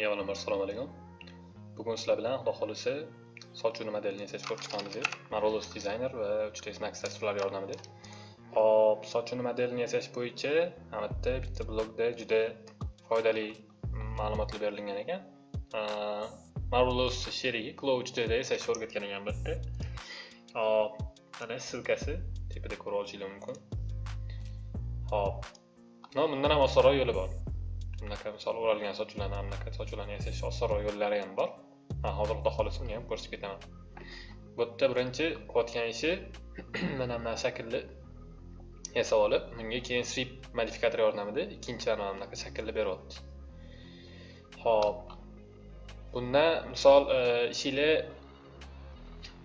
Hammaga avvalambor assalomu alaykum. Bugun sizlar bilan Xudo xohlasa soch uni modelini yasash ko'rib chiqamiz. Marvelous Designer va 3ds Max dasturlari yordamida. Hop, soch uni modelini yasash bo'yicha albatta bitta blogda juda foydali ma'lumotlar berilgan ekan. Marvelous sherigi Glow 3D'da yasashni o'rgatgan ekan bitta. Hop, mana ssilkasi tepada ko'rib olishinglar mumkin. Hop. No, bundan ham osonroq yo'li bor. Bunaqa misol o'ralgan sochlarni bunaqa sochlarni yasash osonroq yo'llari ham bor man hozir xudo xohlasa uni ham ko'rsatib ketaman bu yerda birinchi qilayotgan ishi mana bunaqa shaklni yasab olib bunga keyin strip modifikator yordamida ikkinchi mana bunaqa shaklni beryapti ho'p bunda misol ishinglar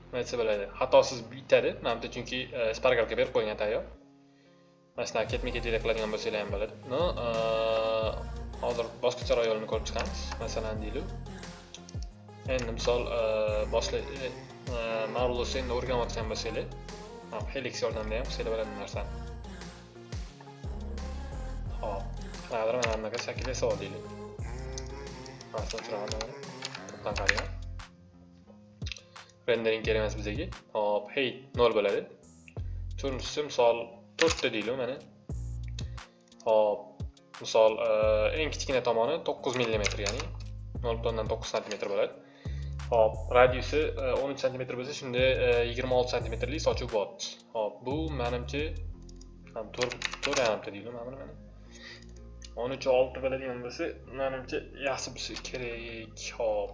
nima desa bo'ladi xatosiz bitadi mana bu chunki spargalka berib qo'ygan tayyor mana shunaqa ketma ket qiladigan bo'lsanglar ham bo'ladi no hozir boshqacharoq yo'lini ko'rib chiqamiz. Masalan deylik. Endi misol boshla boshqa endi o'rganayotgan bo'lsanglar helix yordamida ham qilsanglar bo'ladi bu narsani hop qanaqadir mana bunaqa shakl yasab olaylik masalan to'pdan qarayman rendering kerak emas bizga. Hop hey nol bo'ladi. Turnisi misol to'rtta deylik mana. Hop misol eh, eng kichkina tomoni 9 mm ya'ni 0.9 sm bo'ladi. Hop radiusi eh, 13 sm bo'lsa shunda 26 cmlik sochuv bo'lyapti hop bu manimcha ham 4 yarimta deydi mana buni mana 13 6 bo'ladigan bo'lsa manimcha yaxshi bo'lsa kerak. Hop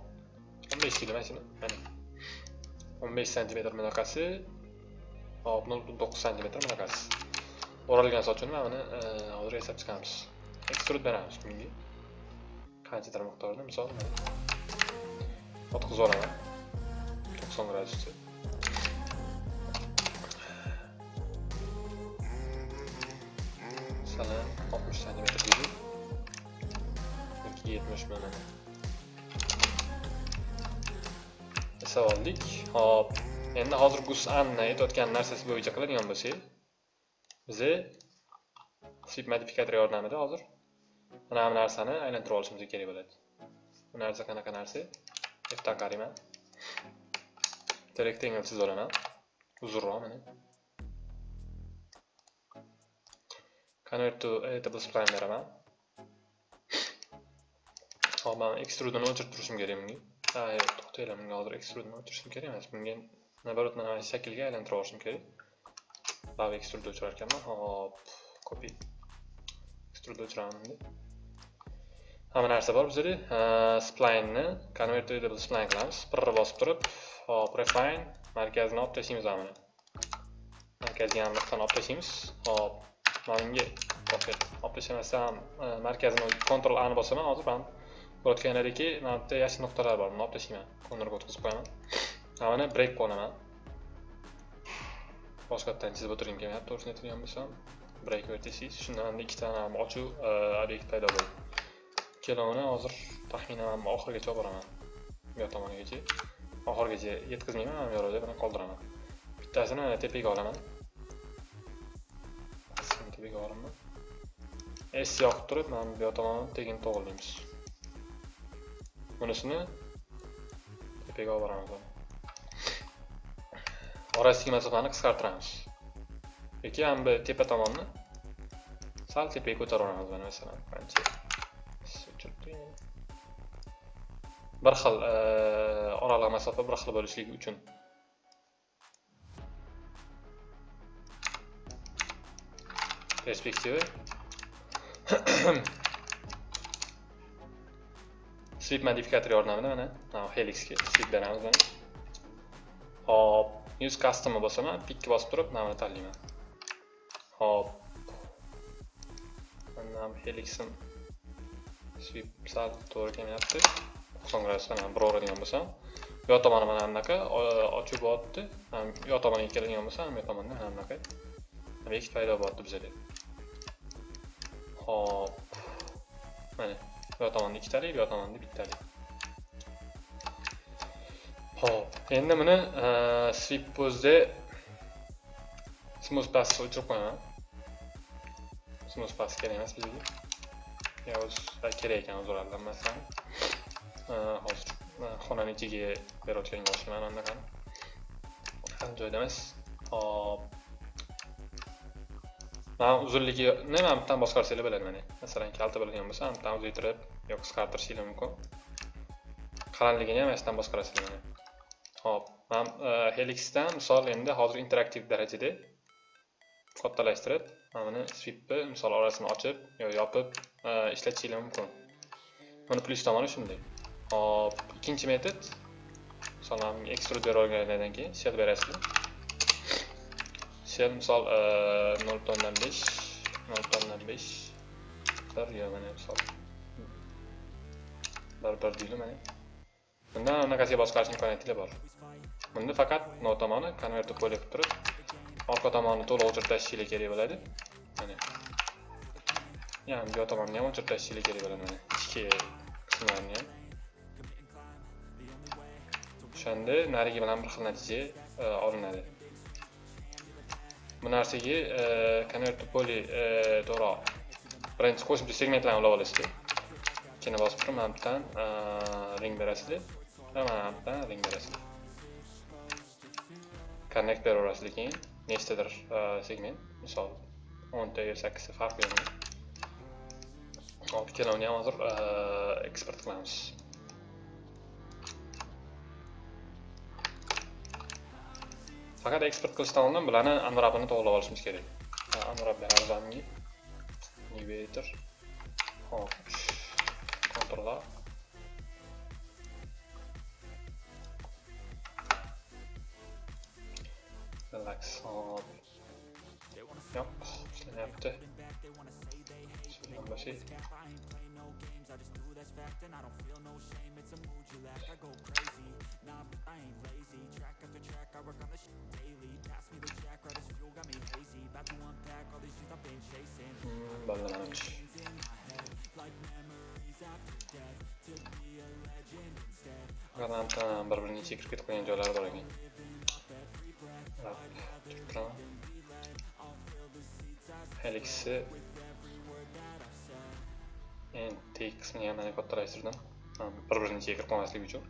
15 kilo mana shuni mana. 15 bunaqasi. Hop 0.9 santimetr bunaqasi. O'ralgan sochini mana buni hozir yasab chiqamiz. Ekstrud beramiz bunga qanchadir miqdorda misol o'tqizib olaman. To'qson gradusda masalan oltmish santimetr deylik yoki yetmish mana. Yasab oldik. Hop endi hozir gus anna aytayotgan narsasi bo'yicha qiladigan bo'lsak biza sweep modifikator yordamida hozir mana bu narsani aylantirib olishimiz kerak bo'ladi. Bu narsa qanaqa narsa? Fdan qarayman rectangle chizib olaman. Uzunroq mana. Convert to editable spline beraman. Hop man extrudini o'chirib turishim kerak bunga. To'xtanglar bunga hozir extrudini o'chirishim kerak emas. Bunga наоборот mana shu shaklga aylantirib olishim kerak. Lav extrude o'chirar ekanman. Hop copy. Extrude o'chiraman hamma narsa bor bizada splineni convertable to spline qilamiz. Birni bosib turib hop refine markazini olib tashlaymiz mana buni markazga aniqdan olib tashlaymiz hop mana bunga olib tashlamasam markazini kontrol ani ni bosaman hozir mana bo'layotganlaridagi mana bu yerda yashil nuqtalar bor. Buni olib tashlayman cornerga o'tkazib qo'yaman. Mana buni break boshqa boshqatdan chizib o'tirgim kelmayapti to'g'risini aytadigan bo'lsam. Break vertices shundan manda ikkita ochuv obyekt paydo bo'ldi. Ikkalovini hozir taxminan oxirigacha olib boraman. Bu yoq tomonigacha. Oxirigacha yetkazmayman mana bu yoqda buni qoldiraman. Bittasini tepaga olaman. Tepaga olaman. S yoqib turib mana bu yoq tomonni tagini to'g'irlaymiz bunisini tepaga olib boramiz orasidagi masofani qisqartiramiz. Yoki mana bu tepa tomonni sal tepaga ko'tarib olamiz mana masalan qancha bir xil oraliq masofa bir xil bo'lishligi uchun perspektiva sweep modifikator yordamida mana helixga sweep beramiz mana hop. Use customni bosaman pikka bosib turib mana buni tanlayman hop mana Helix'in sweep sal to'g'ri kelmayapti. To'qson gradusdan bir o'radigan bo'lsam. Bu yoq tomoni mana bunaqa ochib bo'lyapti bu yoq tomoniga keladigan bo'lsam bu tomonda mana bunaqa bekt paydo bo'lyapti bizada hop mana bu yoq tomonda ikkitalik bu yoq tomonda bittalik hop endi buni sweep pose smooth pass o'chirib qo'yaman. Smooth pass kerak emas bizga yoz kerak ekan o'zi o'rallanmasdan hozir xonani ichiga berayotganga o'xshayman anaqani ham joyda emas hop mana uzunligini mana bittadan boshqarsanglar bo'ladi mana masalan kalta bo'lgan bo'lsa mana bittadan uzaytirib yo qisqartirishinglar mumkin qalinligini ham mana shudan boshqarasizlar mana hop. Man helixdan misol endi hozir interaktiv darajada kattalashtirib mana buni swipni misol orasini ochib yo yopib e, ishlatishinglar mumkin. Buni plyus tomoni shunday. Hop ikkinchi metod. Misol mana ekstrud olgandan keyin shell berasizlar shell misol e, nol butun o'ndan besh nol butun o'ndan besh bir yo mana misol. Bir bir deylik mana. Bundan anaqasiga boshqarish imkoniyatinglar bor. Bunda faqat nol tomoni konvertni qo'yib turib orqa tomonni to'liq o'chirib kerak bo'ladi. Mana. Yani bu tomonni ham o'chirib tashlashinglar kerak bo'ladi mana. Ichki qismlarni ham. O'shanda narigi bilan bir xil natija e, olinadi. Bu narsaga e, convert poli poly to'g'ri birinchi qo'shimcha segmentlarni ulab olasizlar ikkini bosib turib mana bittadan ring berasizlar va mana bittadan ring berasizlar connect beraverasizlar keyin. Nechtadir e, segment? Misol o'nta yo sakkizta farq beradi hop ikkalovini ham hozir e, eksport qilamiz. Faqat eksport qilishdan oldin bularni unwrapini to'g'irlab olishimiz kerak. Unwrap beramiz hop kontrollar relax hop yo'q ishlanyapti shundan boshqa bolalarimiz granatdan bir birini ichiga kirib ketib qolgan joylari bor ekan Така. Helix'i T kısmını hemen ekvattırıştırdım. Първърните е кърпона с Ливичо.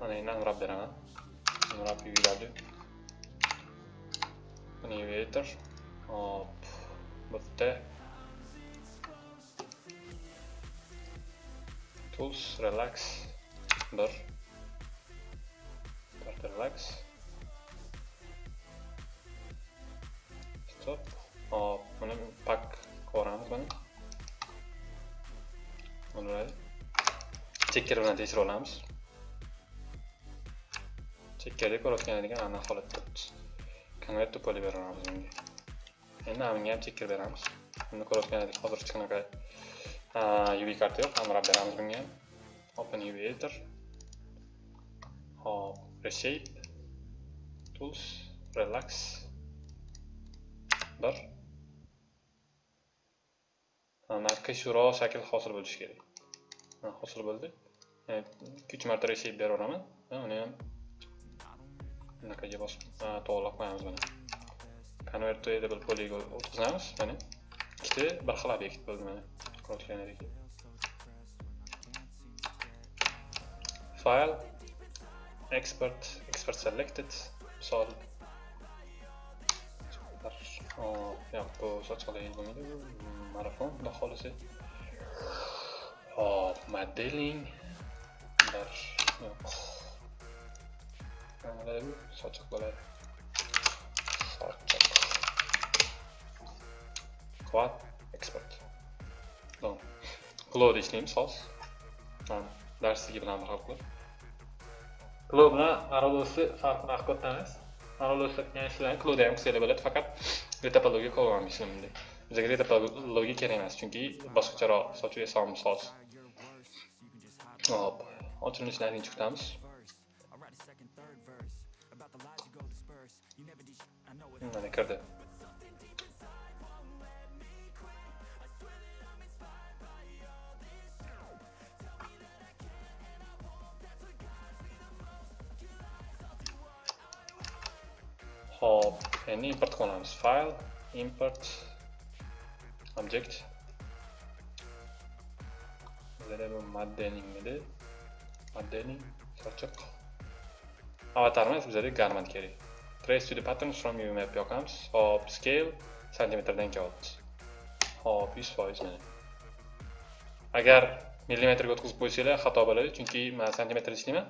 А не, нам раб дерана. Нам раб и видади. Ние видите. Оп. Бъдете. Tools, relax. Bar. Part relax. Qilib hop buni pak qilib buni bo'ladi chekkar bilan tekshirib olamiz chekkarda ko'rayotganadigan aniq holatda convert to poly beramiz bunga endi bunga ham chekkar beramiz buni ko'rayotgandik hozir hech qanaqa uv karta yo'q amrab beramiz bunga ham open uv editor. Hop reshape. Tools. Relax. Bir narxishroq shakl hosil bo'lishi kerak. Hosil bo'ldi. Ikki uch marta reshape beraveraman uni ham bunaqaga bosib to'g'irlab qo'yamiz buni. Convert to editable polyga o'tkazamiz mana ikkita bir xil obyekt bo'ldi mana. File export export selected. Misol yo'q bu sochqalar bo'lmaydi marafon xudo xohlasa hop modeling bir yo'q bo'ladi bu sochiq bo'ladi sochiq quad export glow ishlaymiz hozir darsligi bilan bir xil qilib glow bilan marolosni farqini haqiqatdan emas. marolosda qilgan ishlarni glowda ham qilsanglar bo'ladi faqat retopologiya qo'llanmaysiz bunda bizga retopologiya kerak emas chunki bosqicharoq sochuv yasamimiz hozir hop ochilishni chiqitamiz mana kirdi hop endi import qilamiz file import object. Bizada bu modeling edi sochiq avatarimiz bizada garment kerak trace to the patterns from view map yoqamiz hop scale santimetrdan kelyapti hop yuz foiz mana agar millimetrga o'tkazib qo'ysanglar xato bo'ladi chunki man santimetrda ishlayman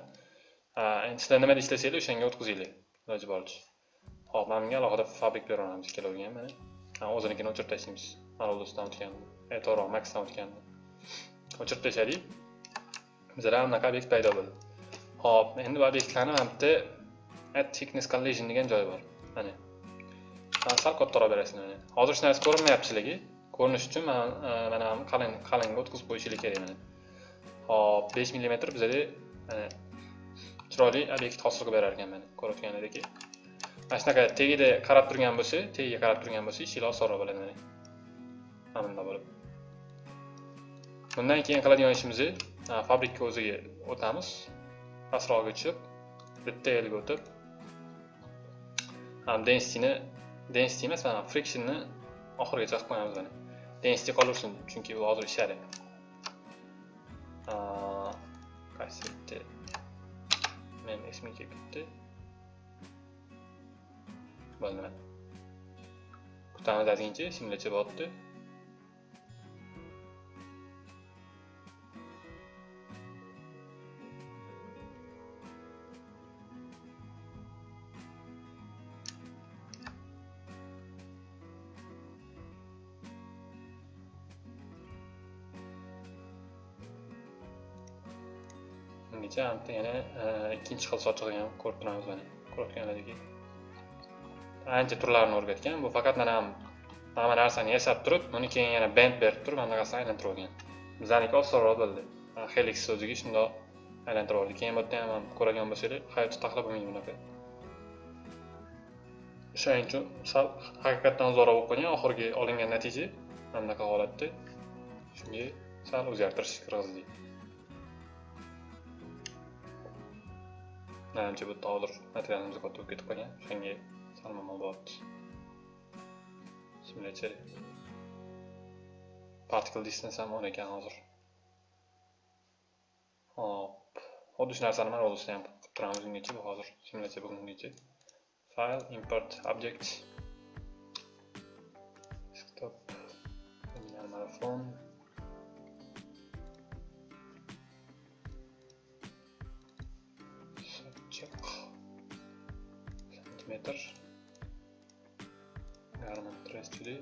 endi sizlar nimada ishlasanglar o'shanga o'tkazinglar. Iloji boricha. Xo'p, mana bunga alohida fabrik beramiz ikkaloviga mana. mana o'zinikini o'chirib tashlaymiz marvelosdan o'tganda e, to'g'ri maxdan o'tganda o'chirib tashladik bizada bunaqa obyekt paydo bo'ldi. Xo'p, endi bu obyektlarni mana bitta add e, thickness collision degan joyi bor. Mana. Sal kattaroq berasiz mana. Hozir hech narsa ko'rinmayapti sizlarga. Ko'rinish uchun mana e, mana qalin qalinga o'tkazib qo'yishinglar kerak mana. Xo'p, 5 mm bizda mana chiroyli obyekt hosil qilib berar ekan mana. Ko'rayotganingizdek. Mana shunaqa tagida qarab turgan bo'lsa tagiga qarab turgan bo'lsa ishinglar osonroq bo'ladi. Mana mana bunday bo'lib bundan keyin qiladigan ishimiz e, fabrika o'ziga o'tamiz. Pastroqga tushib bitta elga o'tib densityni density emas mana frictionni oxirigacha qilib qo'yamiz mana. Density qolaversin chunki bu hozir ishlaydi kasseti meni esimga kelib ketdi. Bo'lmadi mana kutamiz ozgincha simulatsiya bo'lyapti ungacha yana ikkinchi xil sochiqni ham ko'rib turamiz mana ko'rayotganlaringdek ancha turlarini o'rgatgan. Bu faqat mana hamma narsani yasab turib uni keyin yana bend berib turib anaqasini aylantirib olgan. Bizaniki osonroq bo'ldi. Helix o'ziga shundoq aylantirib oldi. Keyin bu yerda ham ko'radigan bo'lsanglar hayotda taxlab bo'lmaydi bunaqa. O'shaning uchun sal haqiqatdan uzoqroq bo'lib qolgan oxirgi olingan natija mana bunaqa holatda. Shunga sal o'zgartirish kirgizdik manimcha bu yerda hozir materialimiz katta bo'lib ketib qolgan. O'shanga sal muammo bo'lyapti simulyatsiya particle distance ham o'n ekan hozir hop. Xuddi shu narsani mana o'zida ham qilib turamiz ungacha bu hozir simulyatsiya bo'lgungacha file import object. Desktop. Marathon santimetr garment trestuli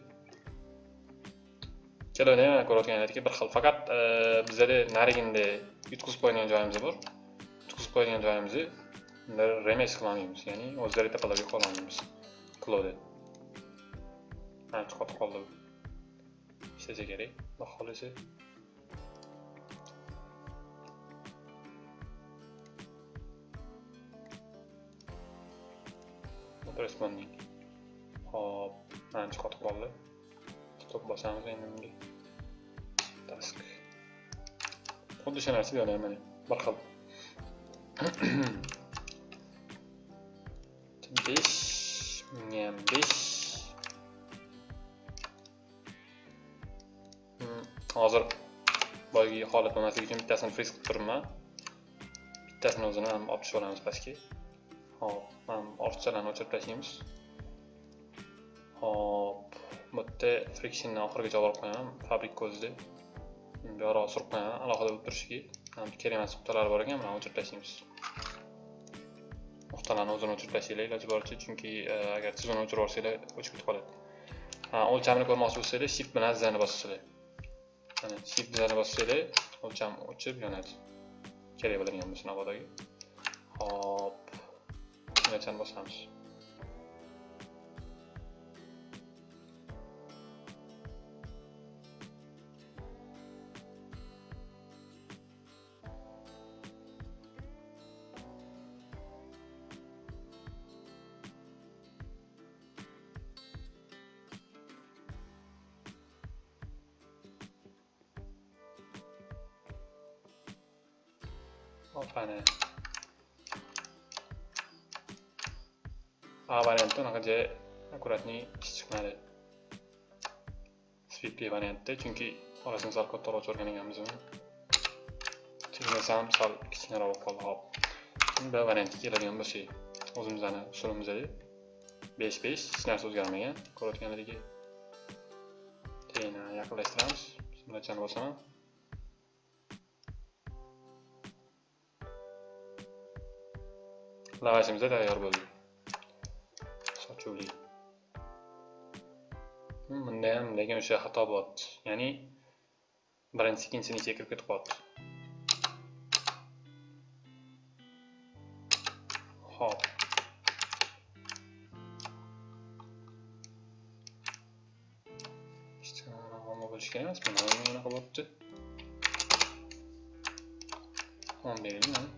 ikkalovini ham ko'rayotganlaringdek bir xil faqat bizada narigida yutqizib qo'yadigan joyimiz bor yutqizib qo'yadigan joyimizni remes qilolmaymiz ya'ni o'zlari tepalab qo'yolmaymiz klodi ancha qotib qoldi ishlasa kerak xudo xohlasa responding hop ancha qotib qoldi stop bosamiz endi bunga task. Xuddi o'sha narsa yo'l mana bir xil besh menga ham besh hozir boyagi holat bo'lmasligi uchun bittasini friz qilib turibman bittasini o'zini ham olib tushib olamiz pastga hop mana ortiqchalarni o'chirib tashlaymiz hop bu yerda frictionni oxirigacha olib qo'yaman. Fabrik ko'zida. Bu surib qo'yaman alohida bo'lib turishiga kerak emas nuqtalar bor ekan buni o'chirib tashlaymiz nuqtalarni o'zini o'chirib tashlanglar iloji boricha chunki e, agar siz uni o'chirib yuborsanglar o'chib ketib qoladi. O'lchamini ko'rmoqchi bo'lsanglar shift bilan zani bossanglar mana shift zani bossanglar o'lcham o'chib yonadi. Kerak bo'ladigan bo'lsa navodaga hop simulyatsiyani bosamiz. Variantda unaqa chiqmadi. svp variantda, chunki orasini sal kattaroq o'rgan ekanmiz uni. chizmasi ham sal kichkinaroq bo'lib qoldi hop b variantga keladigan bo'lsak o'zimizni usulimizda besh besh hech narsa o'zgarmagan ko'rayotganlaringki keyin yaqinlashtiramiz simulyatsiyani bosaman lavashimiz tayyor bo'ldi bunda ham lekin o'sha xato bo'lyapti ya'ni birinchisi ikkinchisini ichiga kirib ketib qolyapti hop bo'lishi kerak emas mana bunaqa bo'lyapti o'n beraylik mana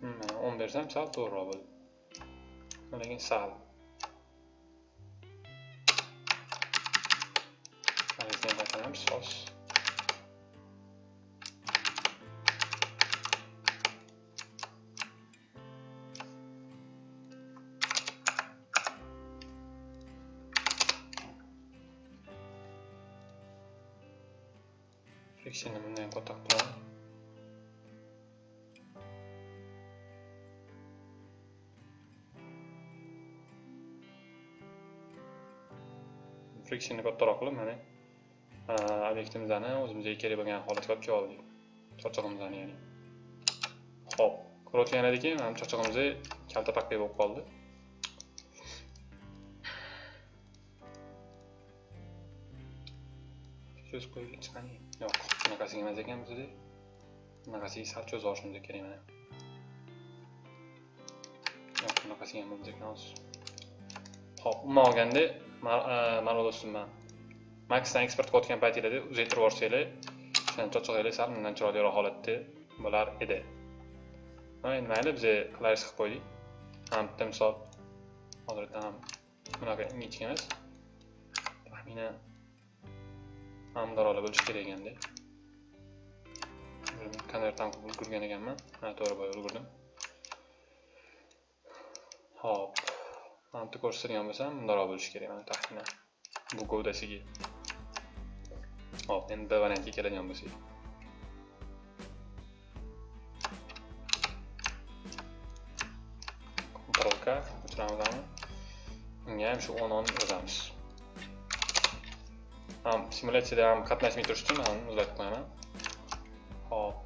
hmm, mana o'n bersam sal to'g'riroq bo'ldi lekin sal. Magazin qaytaramiz sos friksionni bundan kattaroq qilamiz friksionni kattaroq qilib mana obyektimizni o'zimizga kerak bo'lgan holatga olib kelib oldik charchog'imizni ya'ni ho'p ko'rayotgan ediki mana charchog'imiz kalta takka bo'lib qoldi cho'z qo'yib chiqani yo'q bunaqasiga emas ekan bizda bunaqasiga sal cho'zib olishimiz kerak mana yo'q bunaqasiga ham bo'lmas ekan hozir ho'p umuman olganda mana do'stim man maxdan eksport qilayotgan paytinglarda uzaytirib yuborsanglar o'shani charchog'inglar sal bundan chiroyliroq holatda bo'lar edi. Endi mayli biz klavish qilib qo'ydik. Ham bitta misol hozirda ham bunaqa ingichka emas. Taxminan ham darolar bo'lishi kerak ekanda konvert ham qilib ulgurgan ekanman. Ha to'g'ri boya ulgurdim. Hop. Mana bitta ko'rsatadigan bo'lsam bundaroq bo'lishi kerak mana taxminan bu gavdasiga. Hop endi variantga keladigan bo'lsak Ctrl K o'chiramiz unga ham shu o'n o'n yozamiz ham simulyatsiyada ham qatnashmay turish uchun hop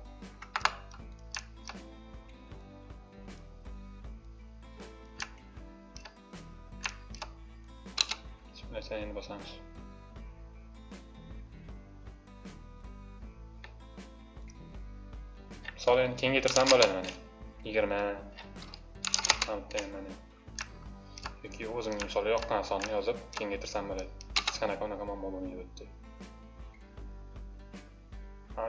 misol endi kengaytirsam bo'ladi mana. Yigirma bitta mana. Yoki o'zimga misol yoqqan sonni yozib kengaytirsam bo'ladi. Hech qanaqa unaqa muammo bo'lmaydi bu yerda.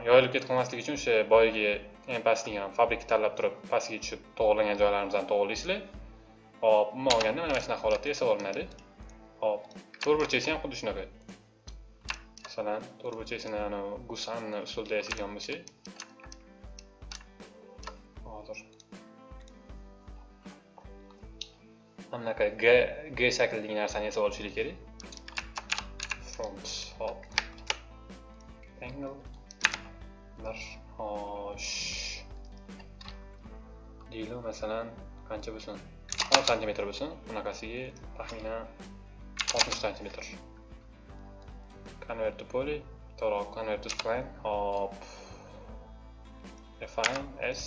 Yoyilib ketib qolmasligi uchun o'sha boyagi eng pastdagi fabrika tanlab turib pastga tushib to'g'irlangan joylarimizni to'g'irlaysizlar hop umuman olganda mana shunaqa holatda yasab olinadi. Hop to'rtburchaksi ham xuddi shunaqa. Masalan to'rtburchaksini anavi gusanni usulda yasagan bo'lsak hozir mana g g shaklidagi narsani yasab olishlik kerak front hop. Angle. Bir xo'sh deylik masalan qancha bo'lsin 10 santimetr bo'lsin bunaqasiga taxminan 60 santimetr convert to poly to'g'ri convert to spline hop. Refine s.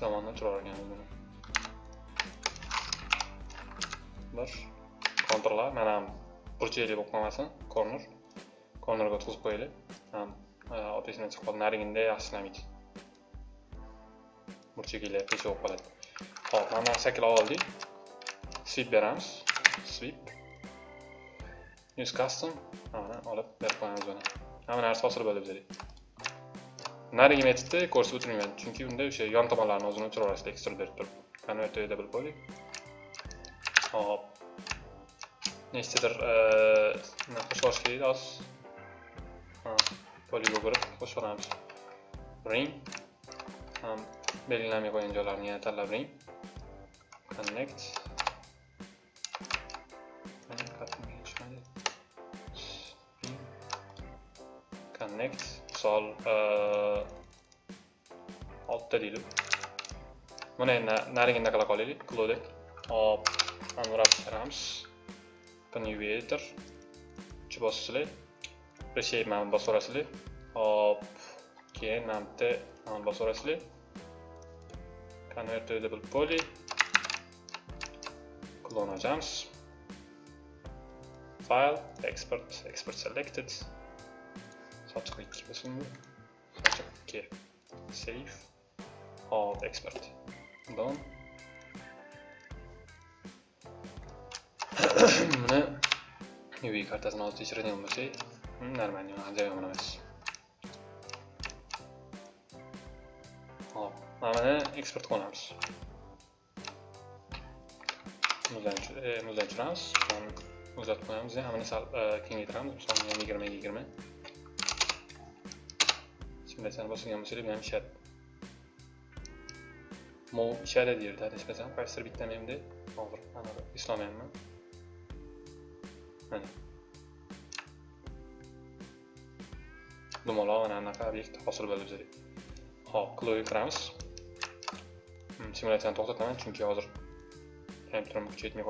tomondan turar ekanmiz buni bir kontrollar mana ham burchakli bo'lib qolmasin corner cornerga o'tkazib qo'yaylik. Ham e, otasidan chiqib qoldi narigida yaxshi ishlamaydi burchaklar pesha bo'lib qoladi. Hop mana shakl oldik. Sweep beramiz. Sweep. Use custom. Mana olib berib qo'yamiz buni. Hamma narsa osilib bo'ladi bizda narigina aytibdi ko'rsatib o'tilmayman chunki unda o'sha yon tomonlarni o'zini o'chira olasizlar ekstra berib turib konverterda bilib qo'ydik hop. Nechtadir nima qo'shib olish kerak hozir poligon ko'rib qo'shib olamiz ring ham belgilamay qo'ygan joylarini yana tanlab ring connect. Connect. Misol oltita deylik buni endi narigini qila qolaylik clodek hop mana bu chiqaramiz new editor uch bosasizlar reshape mana bosib yuborasizlar hop keyin mana bu yerda mana bosib yuborasizlar convertable poly klon ochamiz file export export selected. Sochiq 2 bo'lsin bu sochiq 2 save hop expert done buni UV kartasini hozir tekshiradigan bo'lsak нормально joyi yomon emas hop mana buni eksport qilamiz muzdan tushiramiz muzlatib qo'yamiz buni sal kengaytiramiz misol yigirmaga yigirma simulyatsiyani bosgan bo'lsanglar bu ham ishadi mol ishadi deyerdi adashmasam qaysidir bitta menda hozir mana eslolmayapman mana dumaloq mana bunaqa obyekt hosil bo'ldi bizga hop kloga kiramiz simulyatsiyani to'xtataman chunki hozir kompyuterim kuchi yetmay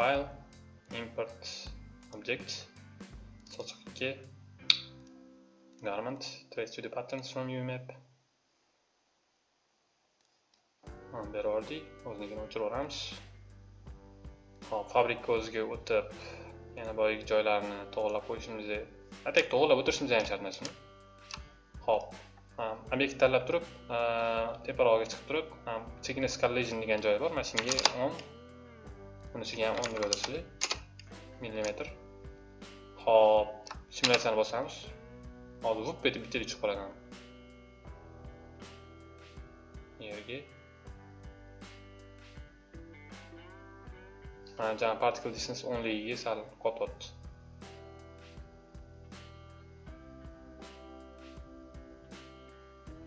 file import object sochiq 2 garment trace to the patterns from UMap. Oh, Beri yubordik o'zligini o'chirib yuboramiz hop fabrika o'ziga o'tib yana boyagi joylarni to'g'irlab qo'yishimiz e- atak to'g'irlab o'tirishimiz ham shart emas hop obyekt tanlab turib teparog'iga chiqib turib thickness collision degan joyi bor. Mana shunga bunisiga ham o'n deb yozasizlar millimetr hop simulyatsiyani bosamiz. Hozir vup etib bittaga chiqib qoladi yerga. Mana жаңағы particle distance o'nligiga sal qotyapti.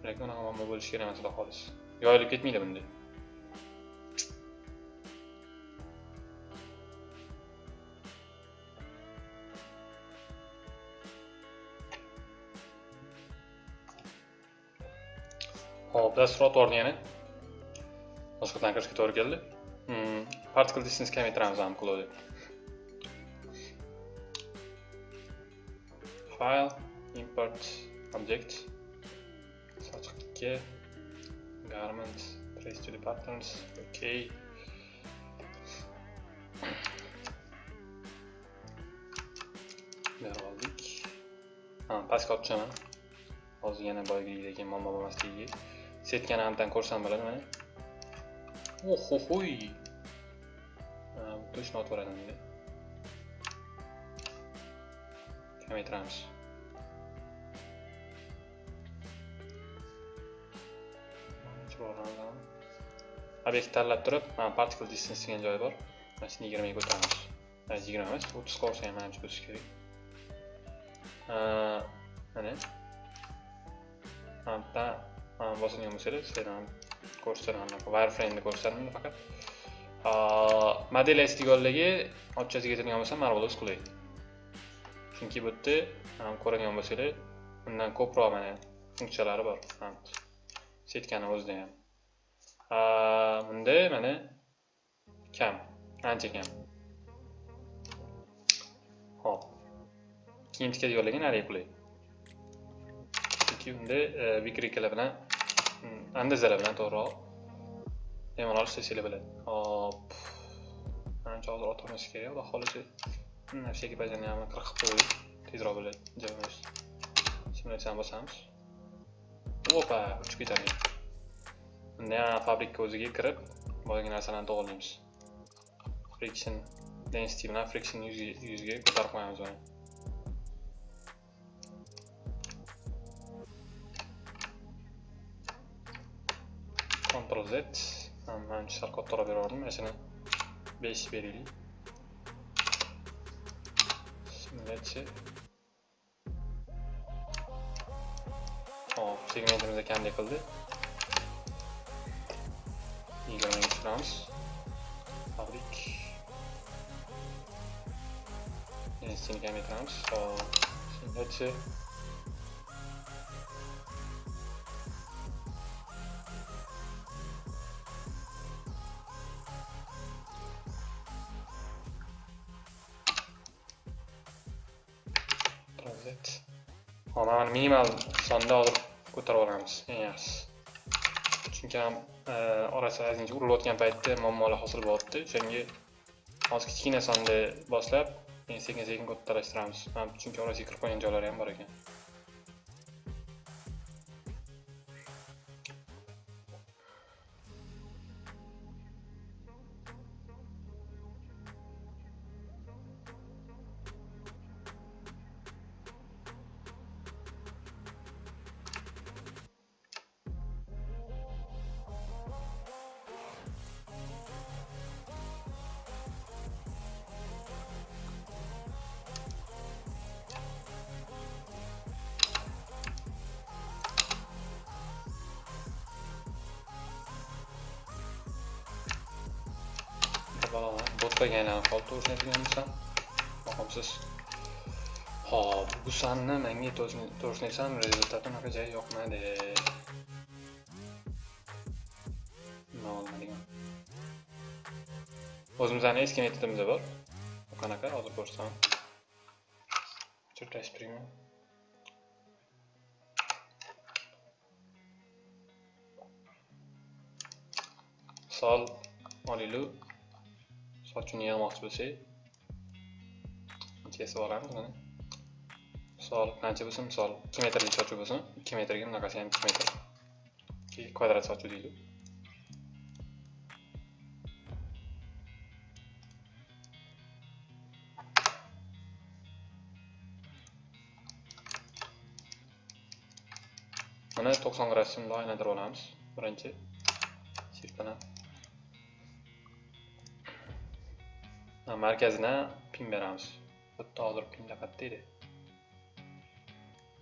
Lekin unaqa muammo bo'lishi kerak emas xudo xolis. Yoyilib ketmaydi bunda. Hop dastur otvordi yana boshqatdan kirishga to'g'ri keldi. Hmm, particle distance kamaytiramiz ham qiladi file import object sochiq 2 garment trace to the patterns okay berib oldik. Pastga olib tushaman. Hozir yana boyagidagi muammo bo'lmasligiga setgan hamdan ko'rsam bo'ladi mana ohohoy точно otvoradi endi kamaytiramiz obyekt tanlab turib mana particle distance degan joyi bor mana shuni yigirmaga ko'taramiz yigirma emas o'ttiz qolsa ham manimcha bo'lishi kerak mana mana bosilgan bo'lsanglar sizlardan ko'rsataman wireframeni ko'rsataman faqat model estigonligi ochchasiga yetilgan bo'lsa marvelous qulay chunki bu yerda ko'radigan bo'lsanglar undan ko'proq mana funksiyalari bor setkani o'zida ham bunda mana kam ancha kam hop keyin tikadiganlarga narigi qulay chunki unda vikrikalar bilan andazalar bilan to'g'riroq bemalol ishlasanglar bo'ladi hop ancha hozir otamiz kerak xudo xohlasa narsaga bajarganimni qirq qilib qo'ydik tezroq bo'ladi joyimiz simulyatsiyani bosamiz opa uchib ketadi unda ham fabrika o'ziga kirib boyagi narsalarni to'g'irlaymiz friction density bilan friction yuziga ko'tarib qo'yamiz uni Ctrl Z manimcha sal kattaroq beraverdim mana shuni 5 beraylik simulyatsiya hop segmentimizni qanday qildi yigirmaga tushiramiz Fabrik. Yine seni kamaytiramiz. Hop, shungacha. Translate. Minimal sonda olib ko'tarib olamiz. Eng yaxshisi. Chunki ham e, orasi ozgincha urilayotgan paytda muammolar hosil bo'lyapti. O'shanga hozir kichkina sonda boshlab, keyin sekin-sekin ko'tarishtiramiz. Chunki orasiga kirib qolgan joylari ham bor ekan. Bolalar yana aylanib qoldi to'g'risini yoqimsiz hop bu sanni menga to'g'risini rezultati unaqa joyi yoqmadi nima olmadigan o'zimizni eski metodimiz bor qanaqa hozir ko'rsataman sochini yig'moqchi kesib olamiz mana misol qancha bo'lsa, misol 2 metrlik sochuv bo'lsin 2 metrga bunaqasi ham 2 metr kvadrat sochuv deydi. mana 90 gradusga bundoq aylantirib olamiz birinchi shift markazına pin beramiz. Bitta hozir pinda qayerda edi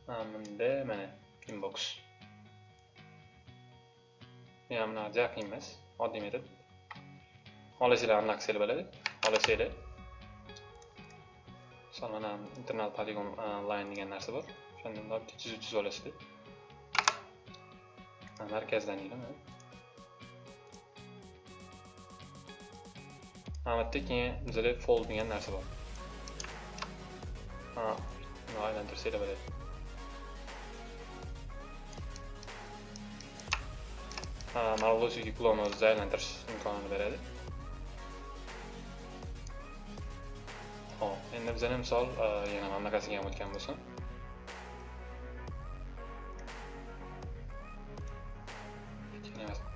bunda mana inbox. Ham bunaqa ja qiyin emas oddiy metod. Xohlasanglar anaqa qilsanglar bo'ladi. Xohlasanglar misol mana internal polygon e, line degan narsa bor. O'shandan bitta chizib chizib olasizlar markazdan deydi albatta keyin fold degan narsa bor ha buni aylantirsanglar bo'ladi ha mavzusiga klonni o'zida aylantirish imkonini beradi hop endi bizani misol yana mana bunaqasiga ham o'tgan bo'lsin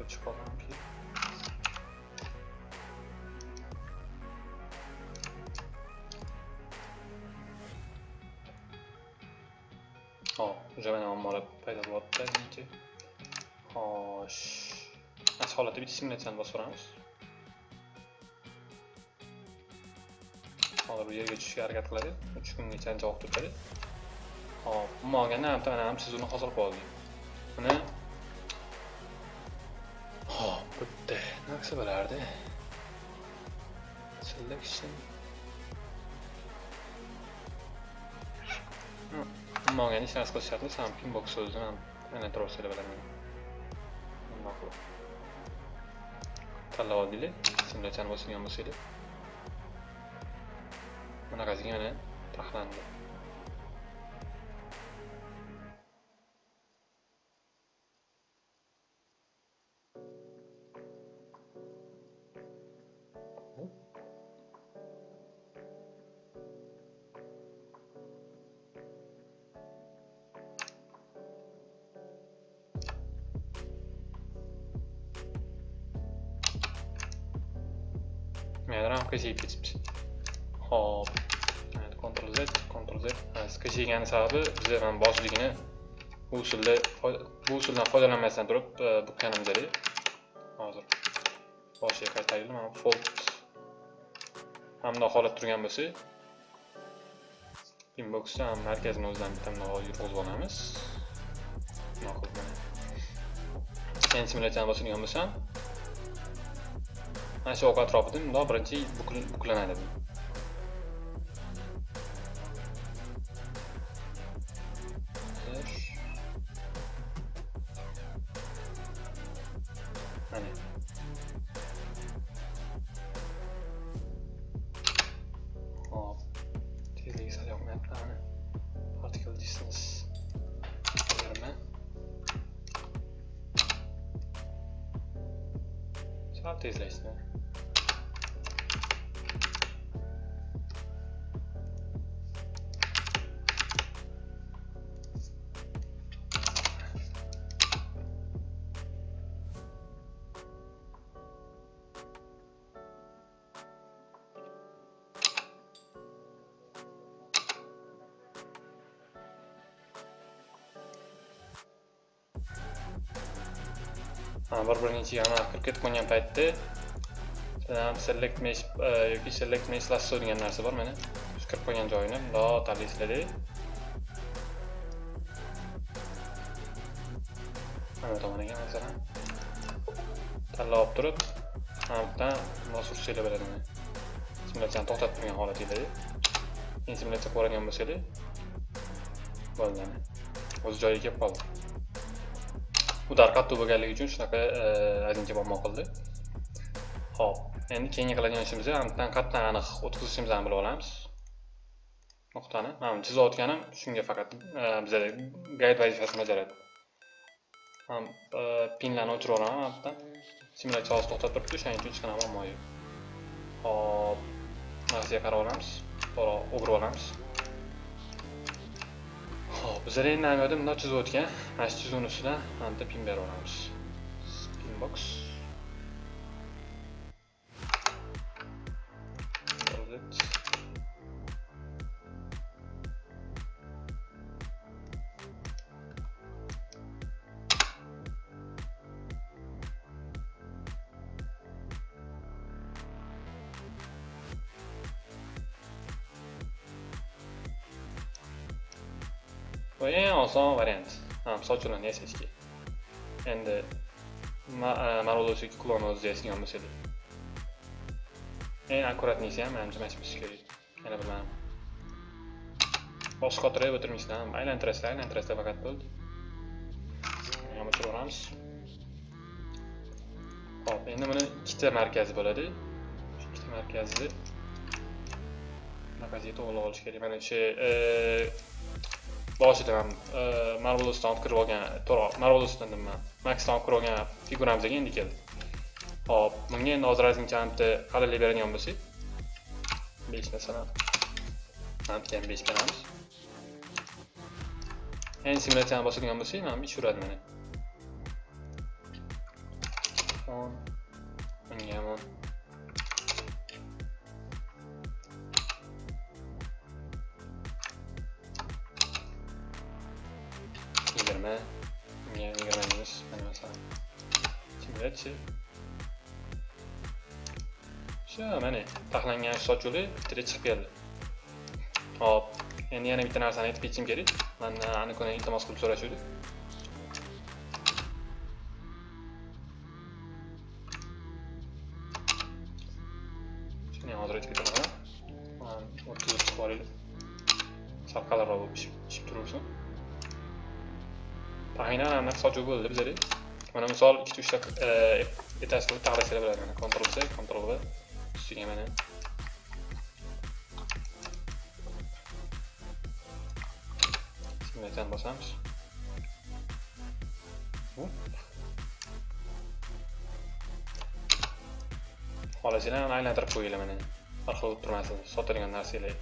chiqib mana holatda bitta simulyatsiyani bosib ko'ramiz hozir bu yerga tushishga harakat qiladi uch kungacha javob vaqt hop umuman olganda mana ham chizuvni hosil qilib oldik buni hop bitta narsa bo'lardi selection. Umuman olganda hech narsa qilish shart emas ham pinbox so'zini ham aylantirib olsanglar bo'laman qilib tanlab oldinglar simulyatsiyani bosgan bo'lsanglar bunaqasiga mana taxlandi. Men ramka. Hop. Ctrl Z, Ctrl Z. Sizga chekgani sababi bizda mana boshligini bu usulda bu usuldan foydalanmasdan turib bukkanimiz edi. Hozir boshiga qaytaraylik. Mana fold hamda holat turgan bo'lsa, inboxda ham markazini o'zidan bitta bundoq yurg'izib olamiz. Ma'qul mana. Keyin bosadigan bo'lsam, mana shu ok atrofida bundoq birinchi bukl- buklanadi. Bir birini ichiga kirib ketib qolgan paytda select mesh e, yoki select mesh lasso degan narsa bor mana shu kirib qo'ygan joyini bundoq tanlaysizlarda mana tomoniga masalan. Tanlab olib turib mana bu bundoq sursanglar bo'ladi mana simulyatsiyani to'xtatib turgan holatingizda keyin simulyatsiya ko'radigan bo'lsanglar bo'ldi. Mana o'z joyiga kelib qoldi. Udar qattiq bo'lganligi uchun shunaqa e, ozgincha muammo qildi. Ho'p endi keyingi qiladigan ishimiz ham bittadan aniq o'tkazishimizni bilib olamiz. Nuqtani. Mana chizayotganim shunga faqat e, bizada guide vazifasini bajaradi. Ham e, pinlarni o'chirib olaman mana bu simulyatsiya hozir to'xtab turibdi o'shaning uchun hech qanaqa muammo yo'q hop narsaga qarab olamiz. To'g'ri o'girib olamiz. Xo'p, bizlar endi amaliyotda bundoq chizib o'tgan. Mana shu chizuvni ustidan mana pin berib yuboramiz. Pinbox. Build Bu eng oson variant. Ha, misol uchun yasashga. Endi Marvel'dagi klon o'zida yasagan bo'lsa edi Eng akkuratnisi ham menimcha mana shu bo'lishi kerak. Yana bir mana. Qotirib o'tirmisdan, aylantirasizlar, aylantirasizlar faqat bo'ldi. Yana o'chiramiz. Hop, endi buni ikkita markazi bo'ladi. Shu ikkita markazni bunaqasiga to'g'rilab olish kerak. Mana shu boshida ham marvelosdan olib kirib olgan to'g'ri marvelosdan nima maxdan olib kirib olgan figuramizga endi keldi hop bunga endi hozir ozgincha bitta beradigan bo'lsak besh masalan mana ham besh beramiz endi simulyatsiyani bosadigan bo'lsak mana bu ish uradi mana taxlangan sochuli bittaga chiqib keldi hop endi yana bitta narsani aytib ketishim kerak mandan aniqini iltimos qilib so'rashuvdi shuni hozir aytib ketaman o'ttiz chiqib olinglar sal qalinroq bo'lib pishib turursin taxminan aniq sochuv bo'ldi bizada mana misol ikkita uchta etasini taxlasanglar bo'ladi mana Ctrl C Ctrl V ustiga mana simulyatsiyani bosamiz xohlasanglar uni aylantirib qo'yinglar mana bir xil turmasin sotilgan narsalar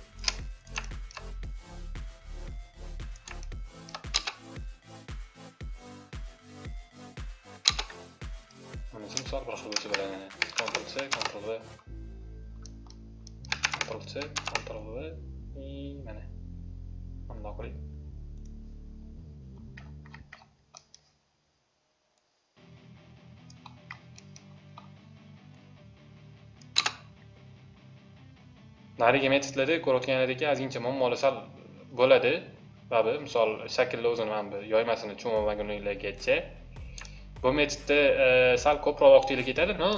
narigi metodlarda ko'rayotganlaringdek ozgincha muammoli sal bo'ladi babi misol shaklni o'zini mana bu yoymasini tushunmagunligigacha bu metodda e, sal ko'proq vaqtingiz ketadi. Но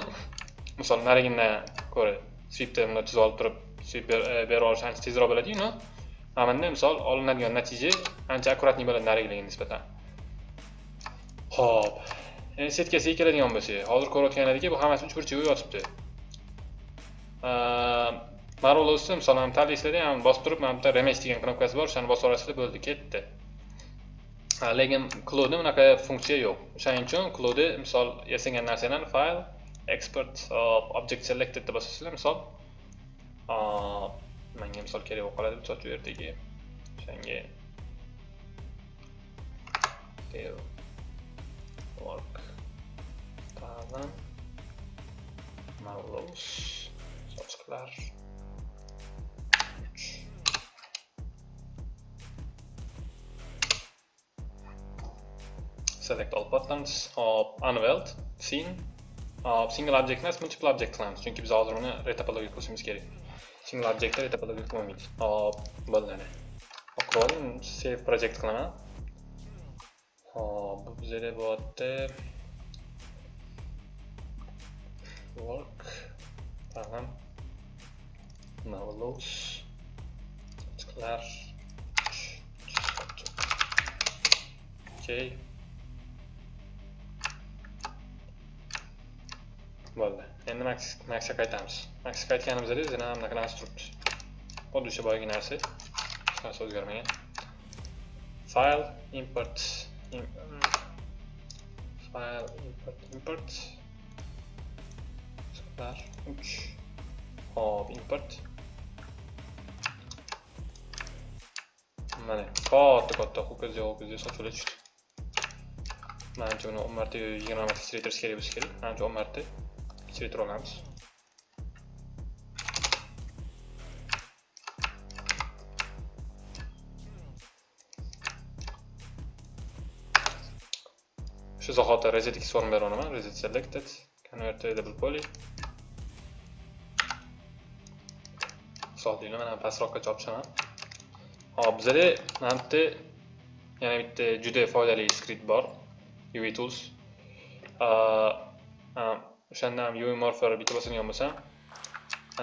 misol narigidan ko'ra swipni bunday chizib olib turib swip e, berib olish ancha tezroq bo'ladiyu no. Mana bunda misol olinadigan natija ancha akkuratniy bo'ladi narigilarga nisbatan. Ho'p endi setkasiga keladigan bo'lsak hozir ko'rayotganlaringki bu hammasi uch burchakga yotibdi. E, marvelosni misol mana tanlaysizlarda ham bosib turib mana bitta remesh degan knopkasi bor o'shani bosib olasizlar bo'ldi ketdi. Lekin cloudni unaqa funksiya yo'q. O'shaning uchun cloudda misol yasagan narsalarni file export object selected deb bosasizlar misol. Menga misol kerak bo'lib qoladi misol shu yerdagi. O'shanga work. Tag'in marvelous sochiqlar. Select all buttons hop unweld scene hop single object emas multiple object qilamiz chunki biz hozir uni retopologiya qilishimiz kerak single objectni retopologiya qilmaymiz hop bo'ldi oqib oling save project qilaman hop bu bizada bo'lyapti work. Tag'in marvelous sochiqlar okay bo'ldi. Endi maxga qaytamiz. Maxga qaytganimizda yana ham bunaqa narsa turibdi. Xuddi o'sha boyagi narsa. Hech narsa o'zgarmagan. File import file import import. Suqlar uch. Hop import. Mana katta katta ho'kizga ho'kizga sochilib tushdi. Manimcha uni o'n marta yigirma marta kichraytirish kerak bo'lsa kerak. Manimcha o'n marta kichraytira olamiz shu zahoti reset x form beraman reset selected convert to editable poly misol mana pastroqqa chopishaman hop bizada mana bitta yana bitta juda foydali skript bor uv tools o'shanda ham uv morpher bitta bosilgan bo'lsam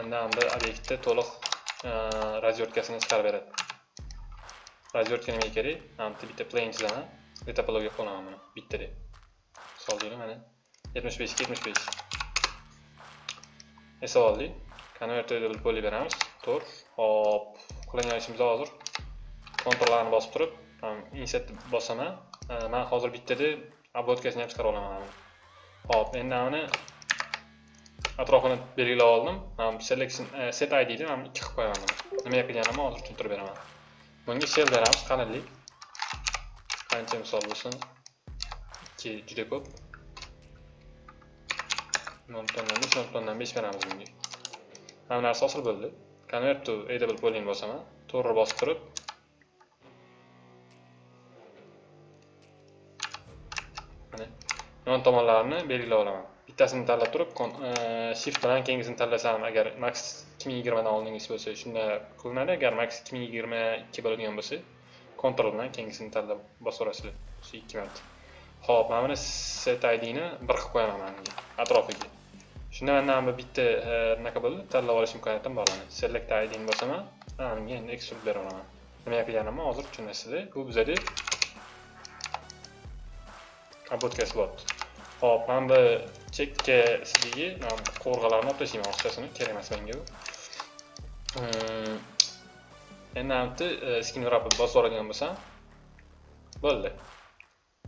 anda bir obyektni to'liq e, razверткасini chiqarib beradi. Razвертка nimaga kerak. Mana bitta plane chizaman retopologiya qilaman buni. Bitta deb. Misol deylik mana. Yetmish beshga yetmish besh. Esa oldik konvertable poly beramiz. To'rt hop. Qilingan ishimiz hozir. Kontrollarni bosib turib insert bosaman. E, man hozir bittada обводкасini ham chiqarib olaman. Hop endi mana atrofini belgilab oldim. Selection e, set idni man ikki qilib qo'yaman. Nimaga qilganimni hozir tushuntirib beraman. Bunga shell beramiz qalinlik qancha misol bo'lsin? Ikki juda ko'p. Nol button besh nol buttondan besh beramiz bunga. Hamma narsa hosil bo'ldi. Convert to edable polyni bosaman. To'g'ri bosib turib. Mana yon tomonlarini belgilab olaman. Bittasini tanlab turib e, shift bilan keyingisini tanlasam agar max ikki ming yigirmadan oldingisi bo'lsa shunda qilinadi. Agar max ikki ming yigirma ikki bo'ladigan bo'lsa kontrol bilan keyingisini tanlab bosaverasizlar shu ikki marta. Ho'p mana buni set idni bir qilib qo'yaman mana atrofiga. Shunda manda bu bitta e, anaqa bo'ldi. Tanlab olish imkoniyatim bor mana select idni bosaman. Menga endi extrude bera olaman nima qilganimni hozir tushunasizlar bu bizada obvodkasi bo'lyapti Hop, mana bu chekka sizga qo'rg'alarni olib tashlayman oqchasini, kerak emas menga bu. Ehm, endi hamda e, skin wrapni bosib yuboradigan bo'lsam, bo'ldi.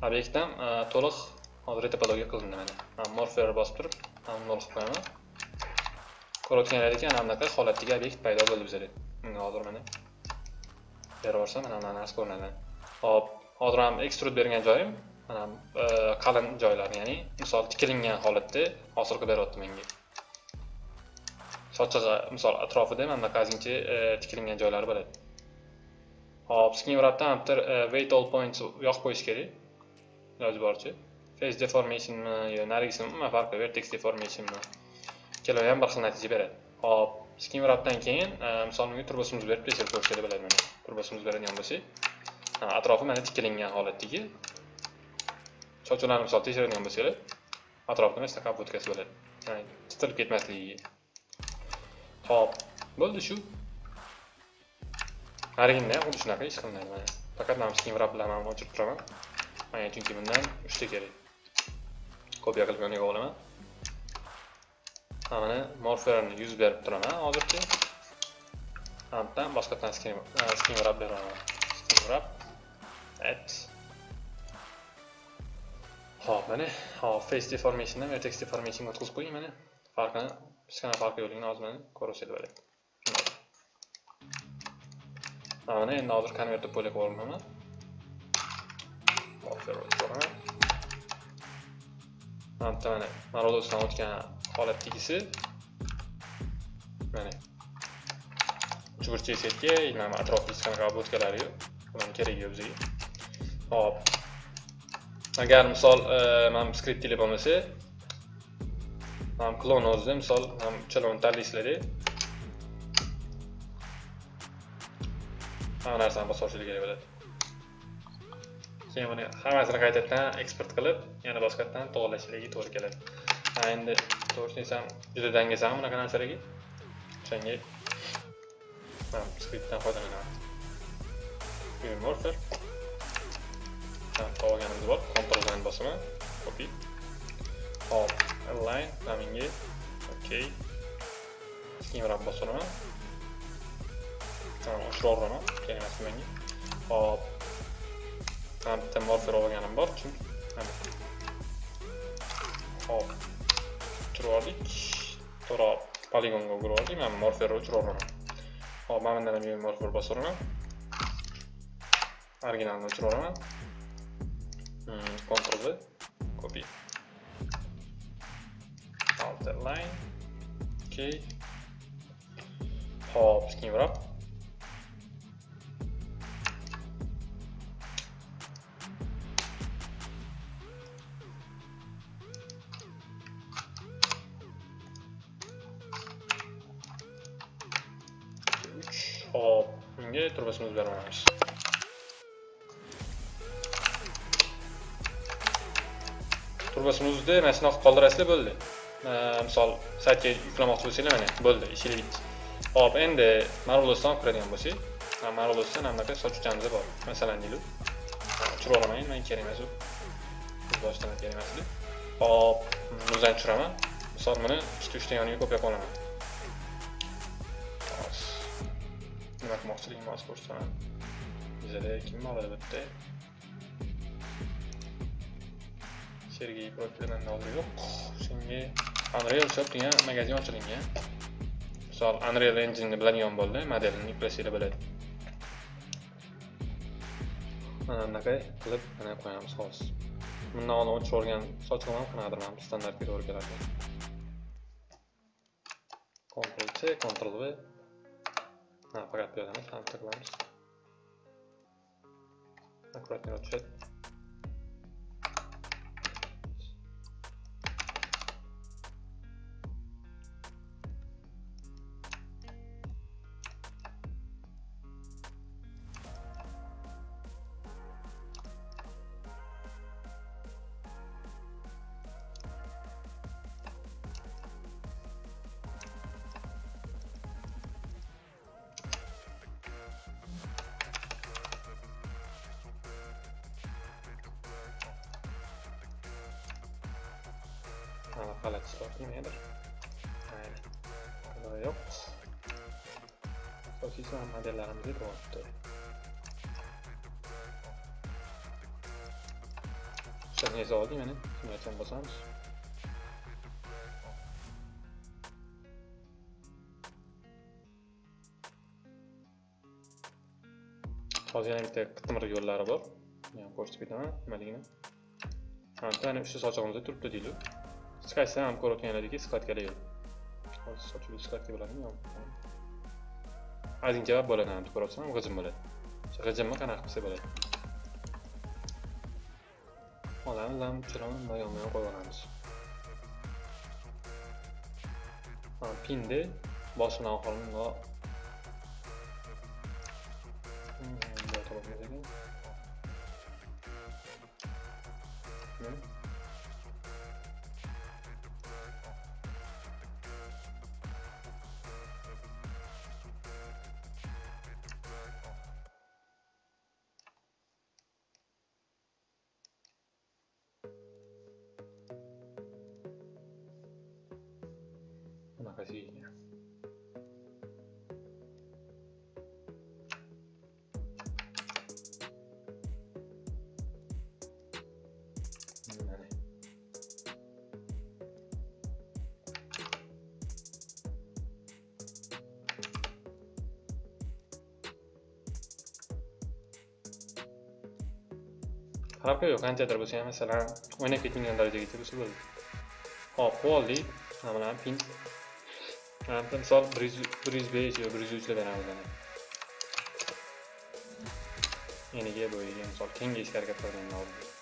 Obyektdan e, to'liq hozir retopologiya qilindi mana. Men bosib turib, nol qilib qo'yaman. Ko'rayotganlaringki, ana bunaqa holatdagi obyekt paydo bo'ldi bizda. Bunga hozir mana berib yuborsam, mana bunaqa narsa ko'rinadi. Hop, hozir ham extrude bergan joyim mana e, qalin joylar ya'ni misol tikilingan holatda hosil beryapti menga. Sochig'i misol atrofida mana bunaqa ozgincha e, tikilingan joylari bo'ladi. Hop skin wrapdan bitta e, weight all points yoqib qo'yish kerak. Iloji boricha. Face deformationmi yo narigisimi umuman farqi vertex deformationmi ikkalovi ham bir xil natija beradi. Hop skin wrapdan keyin misol menga turbosimiz berib berib ko'rish kerak bo'ladi mana. Turbosimiz beradigan bo'lsak. Atrofi mana tikilingan holatdagi. Sochlarni misol tekshiradigan bo'lsanglar atrofida mana shunaqa obvodkasi bo'ladi ya'ni chitilib ketmasligiga ho'p bo'ldi shu narigida ham xuddi shunaqa ish qilinadi mana faqat mana shu wrap bilan o'chirib turaman mana chunki bundan uchta kerak kopiya qilib yoniga olaman mana morferni yuz berib turaman hozircha hamdan boshqatdan skin skin wrap beraman skin wrap et Xo'p, mana hop face deformationdan vertex deformationga o'tkazib qo'ying mana. Farqini hech farqi yo'qligini hozir mana ko'rib bo'ladi. Mana endi hozir konvertni bo'lib olaman. Hop, ko'raman. Mana mana Marodosdan o'tgan holat holatdagisi mana uchburchak setga mana atrofida hech qanaqa obodkalari yo'q. Bularni keragi yo'q bizga. Xo'p, agar misol e, mana skript tili bo'lmasa mana klon o'zida misol mana uchalani tanlaysizlarda hamma narsani bosib kerak bo'ladi. Keyin buni hammasini qaytadan eksport qilib yana boshqatdan to'g'irlashingiz to'g'ri keladi. Ha endi to'g'risini desam juda dangasaman bunaqa narsalarga o'shanga skriptdan foydalanaman. Morfer olganimiz bor control line bosaman copy hop align naminga ok keyinroq bosiraman oshirib yuboraman kerak emas menga hop mana bitta morfer olganim bor chunki hop o'chirib yubordik to'g'ri poligonga o'girib yubordik mana morferni o'chirib yuboraman hop mana bundan ham morfer bosiraman originalni o'chirib yuboraman Ctrl V, copy. Outer line, ok. Hop, skin wrap. Hop, bunga turbasimizni beramiz. Turbasini uzdi mana shunaqa qoldirasizlar bo'ldi. Misol saytga yuklamoqchi bo'lsanglar mana bo'ldi ishingiz bitdi hop endi marvelosdan olib kiradigan bo'lsak marvelosdan mana bunaqa sochuvchamiz bor. Masalan deylik tushirib olaman menga kerak emas u. Boshdan kerak emas hop muzdan tushiraman. Misol buni ikkita uchta yoniga ko'payib qolaman nima qilmoqchiligimni hozir ko'rsataman. Bizada kim oladi bitta Sergey profidan hozir yo'q. Shunga Unreal Shop degan magazin ochilingan. Misol Unreal engineni biladigan bo'ldi, modelini yuklasanglar bo'ladi. Mana bunaqa qilib mana qo'yamiz xolos Bundan oldin o'chirib yuborgan sochim ham qanaqadir mana bu standartga to'g'ri keladi. Ctrl C, Ctrl V. Ha, faqat bu yerdan ham qilamiz. аккуратнее tushadi. G'alati soat nimadir? Mayli. Yo'q. Asosiysi ham modellarimizga to'g'ri Shunga zavodi mana shunga bo'lsamiz Hozir yana bitta qitmir yo'llari bor. Ko'rsatib ketaman nimaligini. ana uchta sochig'imizda turibdi deylik. Skype ham ko'rayotganlaringki skladkada yo'q. Hozir sochuvchi skladka bo'ladimi yo'q? Ozgincha bo'ladi ham ko'ryapsan, g'ijim bo'ladi. O'sha g'ijimni qanaqa qilsa bo'ladi. Olamiz ham chiroqni bunday yonma-yon qo'yib olamiz. Ha, pinni boshini oxirini qarab yo'q qanchadir bo'lsa ham masalan o'ynab ketmagan darajagacha bo'lsa bo'ldi hop bu oldik mana bularni pin. Mana misol bir yuz bir yuz besh yo bir yuz uchda beramiz eniga bo'yiga misol kengayishga harakat qilgandan oldin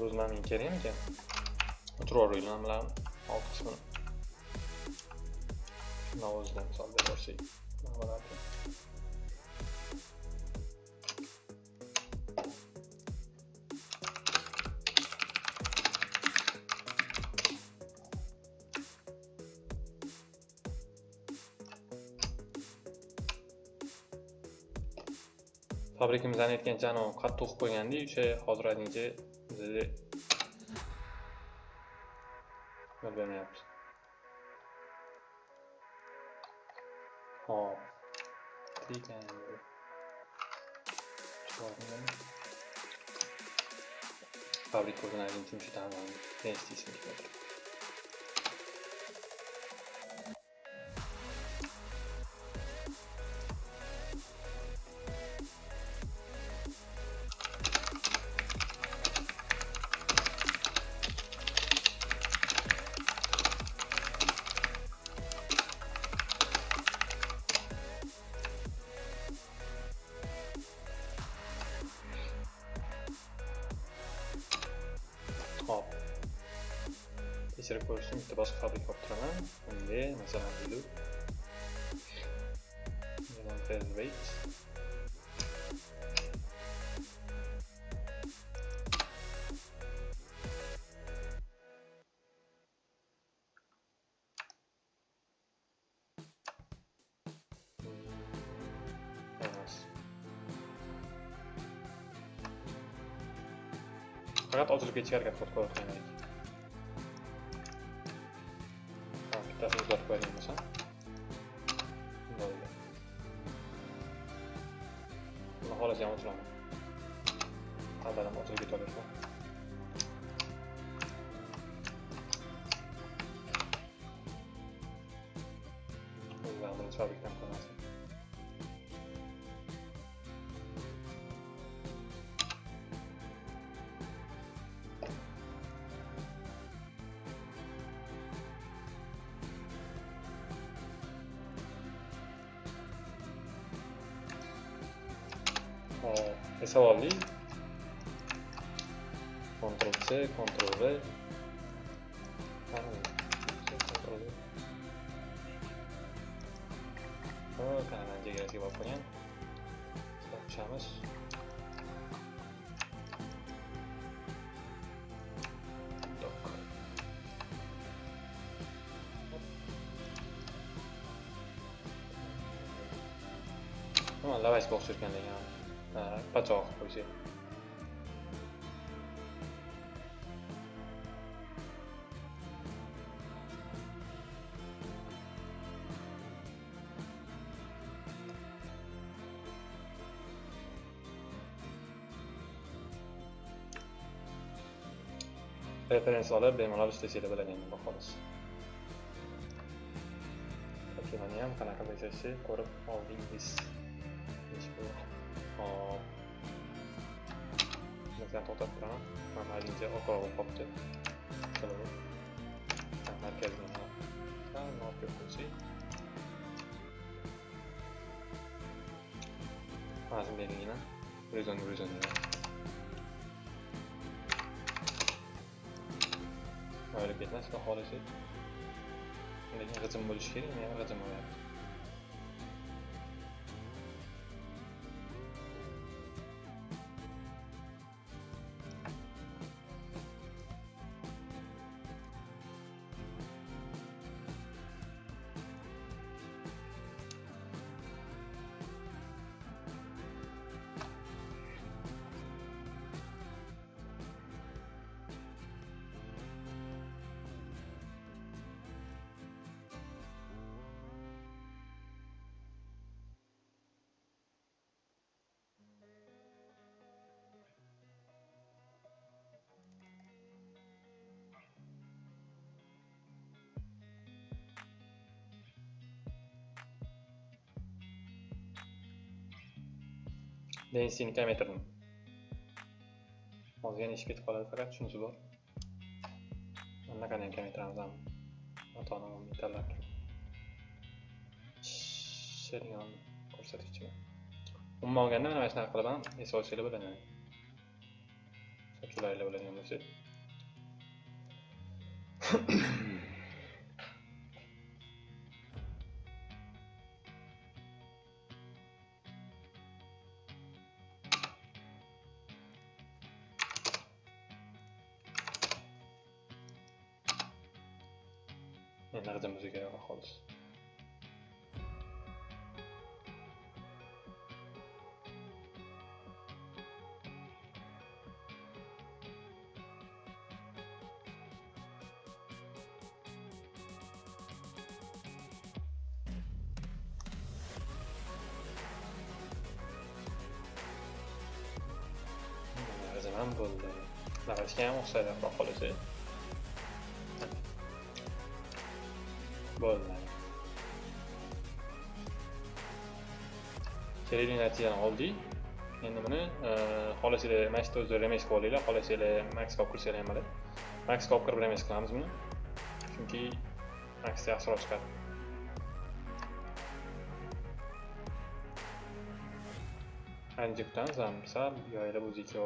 hozir o'zimlarning kerakmikan o'tirib nimalarni alt qismini shuni o'zidan misol berib yuborsak nima bo'larkan fabrikamizdan aytgancha anavi qattiq o'qib qo'yganda o'sha hozir aytingcha bizada yo'l bermayapti hop ekan fabrika o'rganaylik uchun shu tamom ne tekshirib ko'rish uchun bitta boshqa fabrika olib turaman unga masalan deylik weight emas faqat ochilib ketishga harakat qilib qo'yayotgan edik bittasini o'zgartirib qo'yadigan bo'lsam bo'ldi buni xohlasam ochiraman qaldaram ochilib ketaversin o'zlari hop esa oldik Ctrl C, Ctrl V. Ctrl V. Hop kanadan chegarasiga borib qolgan tushamiz nima lavashga o'xshatgan degan pachoq qo'ysa referensiya olib bemalol ishlasanglar bo'ladi endi xolos vakilani ham qanaqa yashashni ko'rib oldingiz hop zaten otoplana Mamarince okolo koptu. Kılıbı. Merkezden al. Ha, ne yapıyor bu şey? Lazım değil dat Horizon, horizon ya. Öyle bilmez ki halisi. Şimdi hızım. Densini kamaytirdim hozir yana ish ketib qoladi faqat shunisi bor anaqani ham kamaytiramiz ham matoni metallar sherion ko'rsatkichi umuman olganda mana shunaqa qilib ham esib olsanglar bo'ladi sochularinglar bo'ladigan bo'lsa bo'ldi naqashga ham o'xshaydi xudo xohlasa bo'ldi kerakli natijani oldik endi buni xohlasanglar mana shu o'zi remes qilib olinglar xohlasanglar max olib kirsanglar ham bo'ladi maxga olib kirib remes qilamiz buni chunki maxda yaxshiroq chiqadi ancha kutamiz ham o'ziga yoyilib o'zi ikki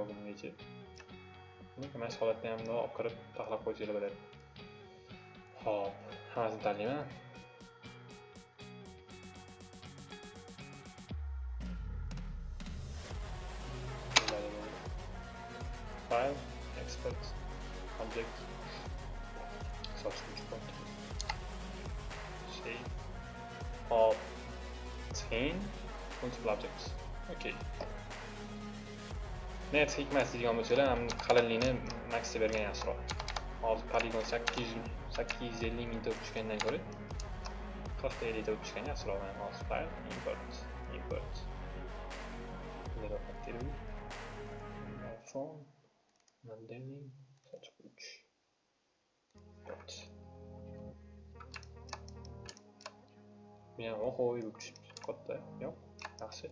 که من سوالت نیم نه آکار تخلق بودیل بده خب هم از این تعلیمه فایل اکسپرت اوبجکت سابسکریت کنت شیف خب تین مولتیبل اوبجکت okay. Net hikmat deydigan ham qalinlikni maxga bergan yaxshiroq. Hozir poligon sakkiz yuz sakkiz yuz ellik mingta tushgandan ko'ra qirqta ellikta tushgan yaxshiroq mana hozir file. Import import. Phone modeling sochquch dot men oho bo'lib tushibdi katta yo'q. Yaxshi.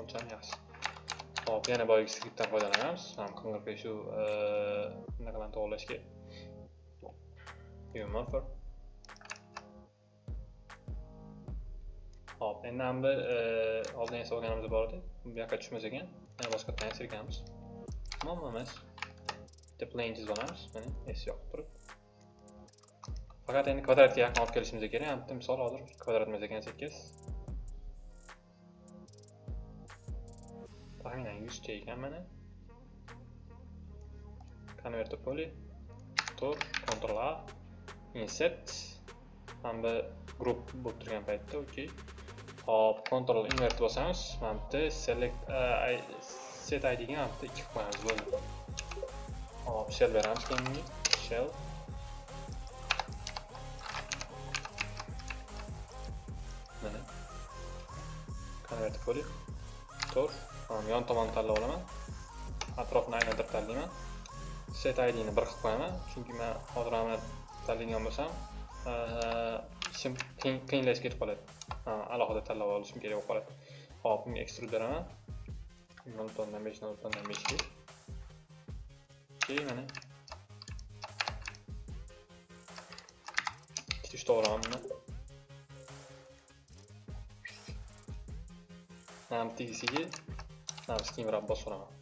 Unchami yaxshi. Xo'p, yana boyagi skriptdan foydalanamiz. Ham qing'irpeshu e, bunaqalarni Yo, Humor Xo'p, endi ham bir e, oldin esa olganimiz bor edi. Bu yoqqa tushmas ekan. Yana boshqa qayta sirkamiz. Muammo emas. Bitta plane chizib olamiz. Mana S yoqib turib. Faqat endi kvadratga yaqin olib kelishimiz kerak. Ham misol hozir kvadrat emas ekan 8. aynan yuzta ekan mana convert to poly tor ctrl a insert mana group bo'lib turgan paytda okey hop ctrl invert bosamiz. Mana bu yerda select e, set idga mana bu yerda qo'yamiz bo'ldi. Hop shell beramiz keyingi shell. Mana. Convert to poly tor. Tur yon tomonni tanlab olaman Atrofni aylantirib tanlayman set idni bir qilib qo'yaman chunki man hozir mana tanlagan bo'lsam ishim qiyinlashib ketib qoladi alohida tanlab olishim kerak bo'lib qoladi hop bunga ekstrud beraman nol button dan besh nol beshga keyin mana ikkita uchta olaman buni mana tegisiga mana steamrab bosib olaman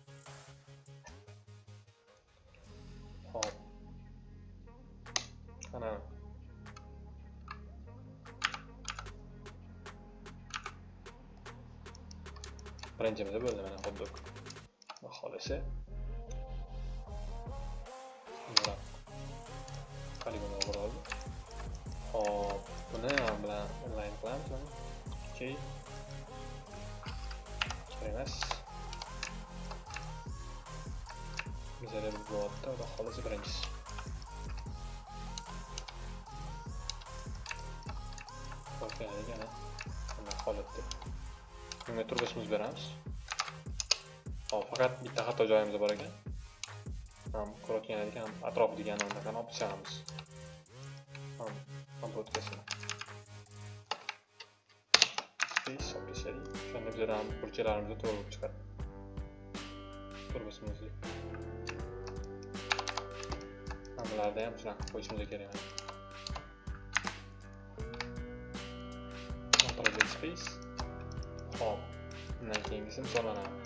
hop mana birinchimizda bo'ldi mana xuddi bunga beramiz. Hop faqat bitta xato joyimiz bor ekan. Ham ko'rayotgan edik ham atrof degan anaqa olib tashlamiz ham obodkasini olib tashladik o'shanda bizada ham burchaklarimiz to'g'ri bo'lib chiqadi. Turbosimizni hammalarda ham shunaqa qilib qo'yishimiz kerak space emas project space hop undan keyingisi misol mana Morpher.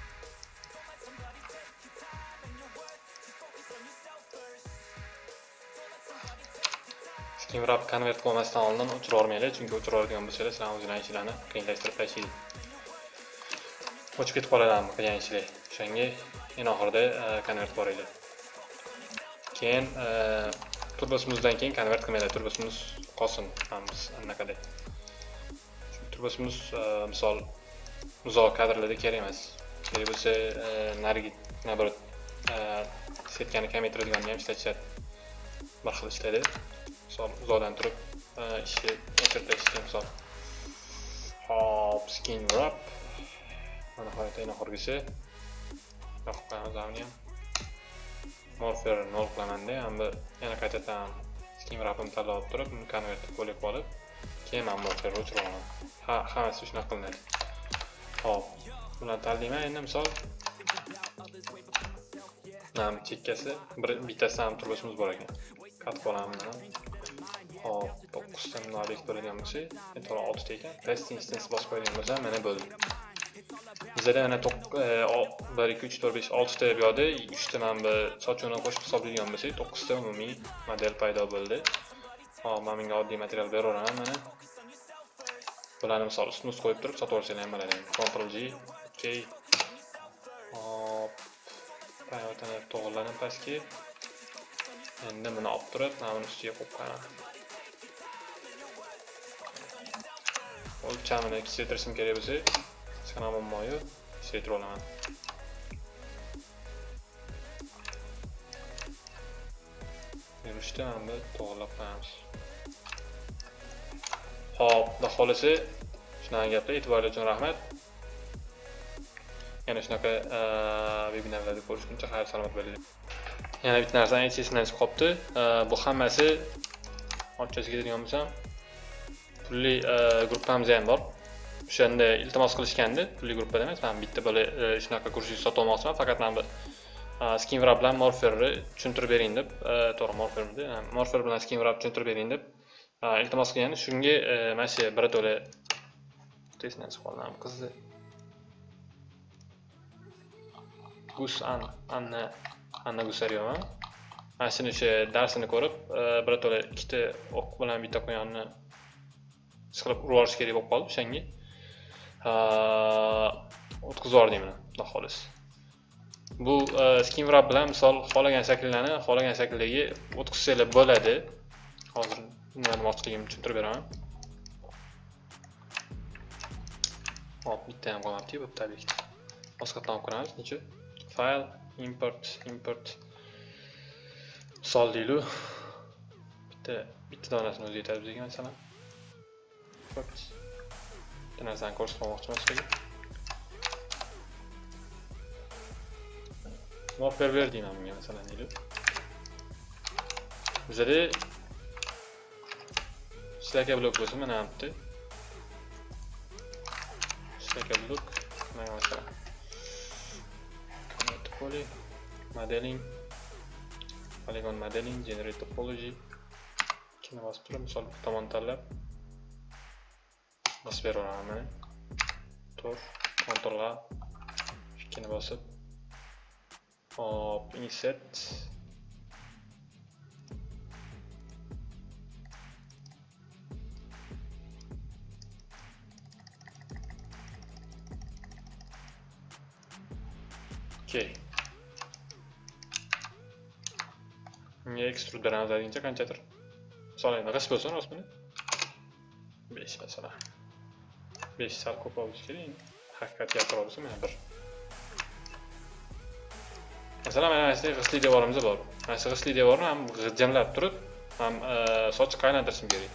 Steamrab konvert qilmasdan oldin o'chirib yubormanglar, chunki o'chirib yuborgan bo'lsangiz sizlarni o'zinglarning ishlarni qiyinlashtirib tashlaydi. O'chib ketib qoladi qilgan ishlar. O'shanga eng oxirida e, konvert boringlar. Keyin e, turbosimizdan keyin konvert qilmanglar, turbosimiz qolsin hammamiz anaqada. Turbosimiz e, misol uzoq kadrlarda kerak emas. Kerak bo'lsa narigi nabrot setkani kamaytiradiganni ham ishlatishadi. Bir xil ishlaydi. Misol uzoqdan turib ishni o'chirtirishga misol hop skin wrap mana nihoyat eng oxirgisi yoqib qo'yamiz ham morfer nol qilamanda bir yana qaytadan skin wrapimni tanlab olib turib uni konvertga qo'lib olib keyin man morferni o'chirib olaman ha hammasi shunaqa qilinadi hop. Bularni tanlayman endi misol mana chekkasi bir bittasidan ham bor ekan katib hop to'qqizta mundoq bo'ladigan bo'lsa to'g'ri oltita ekan. Test instance bosib qo'ygan bo'lsam mana bo'ldi. Bizada mana e, bir ikki uch to'rt besh oltita bu yoqda uchta mana bu sochuvni qo'shib hisoblaydigan bo'lsak to'qqizta umumiy model paydo bo'ldi. Hop man bunga oddiy material beraveraman mana. Bularni misol ustma ust qo'yib turib sotib olsanglar ham bo'ladi. Control g ok hop payotini to'g'irlanib pastga endi buni olib turib mana buni ustiga qo'yib qo'yaman. O'lchamini kichiktirishim kerak bo'lsa hech qanaqa muammo yo'q kichiktirib olaman yurishda mana bu to'g'irlab qo'yamiz. Hop xudo xohlasa shunaqa gaplar e'tiboringiz uchun rahmat. Yana shunaqa vebinarlarni ko'rishguncha xayr salomat bo'linglar. Yana bitta narsani aytish esimdan chiqib qolibdi bu hammasi ochchasiga ketadigan bo'lsam pulli e, gruppamizda ham bor. O'shanda iltimos qilishgandi pulli gruppada emas man bitta bola e, shunaqa kursiy sotib olmoqchiman faqat mana bu e, skinvrap bilan morferni tushuntirib bering deb to'g'ri morfermidi morfer bilan skinvrap tushuntirib bering deb iltimos qilgandi. Shunga mana shu birato'la tezdan chiqib qoldi qizni gus an anna. Anna gusaryovan mana shuni o'sha darsini ko'rib e, birato'la ikkita o'q bilan bitta quyonni siqilib urib yuborish kerak bo'lib qoldi o'shanga. O'tkazib yubordim uni xudo xohlasa. Bu e, skinwrap bilan misol xohlagan shakllarni xohlagan shakldagi o'tkazsanglar bo'ladi. Hozir nima demoqchiligimni tushuntirib beraman. Hop bitta ham qolmabdi bu tabiiyki boshqatdan ko'ramiz necha fayl import import. Misol deylik bitta bitta donasini o'zi yetadi bizga masalan. Bitta narsani ko'rsatmoqchiman sizlarga morfer ber deyman bunga masalan deylik bizada shlaka blok bo'lsin mana bu yerda shlaka blok mana masalan. Poly modeling polygon modeling generate topology. Ikkini bosib turib misol bir tomon tanlab. Bosib beraveraman mana. Tur, ctrl a ikkini bosib. Hop insert unga ekstrud beramiz deguncha qanchadir misol endi g'isht bo'lsin rostmi besh masalan besh sal ko'proq bo'lishi kerak endi haqiqatga kattaroq bo'lsa mana bir masalan mana shu g'ishtli devorimiz bor mana shu g'ishtli devorni ham g'ijimlab turib ham sochiqqa aylantirishim kerak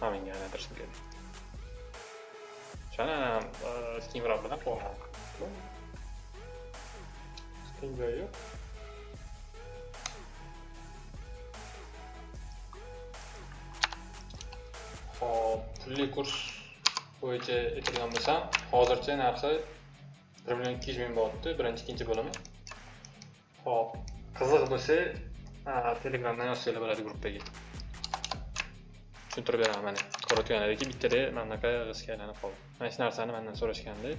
mana bunga aylantirishim kerak o'shani skinvrap bilan to'g'rilaman qiyin joyi yo'q hop pulli kurs bo'yicha aytadigan bo'lsam hozircha narxi bir million ikki yuz ming bo'lyapti birinchi ikkinchi bo'limi. Hop qiziq bo'lsa telegramdan yozsanglar bo'ladi gruppaga. Tushuntirib beraman mana ko'rayotganlaringki bittada mana bunaqa g'isga aylanib qoldi. Mana shu narsani mandan so'rashgandi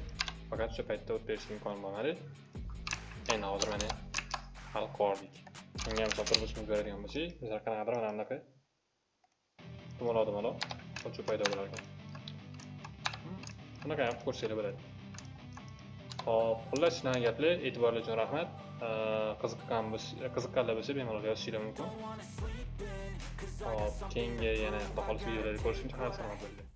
faqat o'sha paytda o'tib berish imkoni bo'lmadi. Endi hozir mana hal qilib unga ham misol turmush beradigan bo'lsak bizlar qanaqadir mana bunaqa. Dumaloq dumaloq. Sochuv paydo bo'lar ekan bunaqa ham ko'rsanglar bo'ladi hop xullas shunaqa gaplar e'tiborlar uchun rahmat qiziqqan qiziqqanlar bo'lsa bemalol yozishinglar mumkin hop keyingi yana xudo xohlasa videolarda ko'rishguncha xayr salomat bo'linglar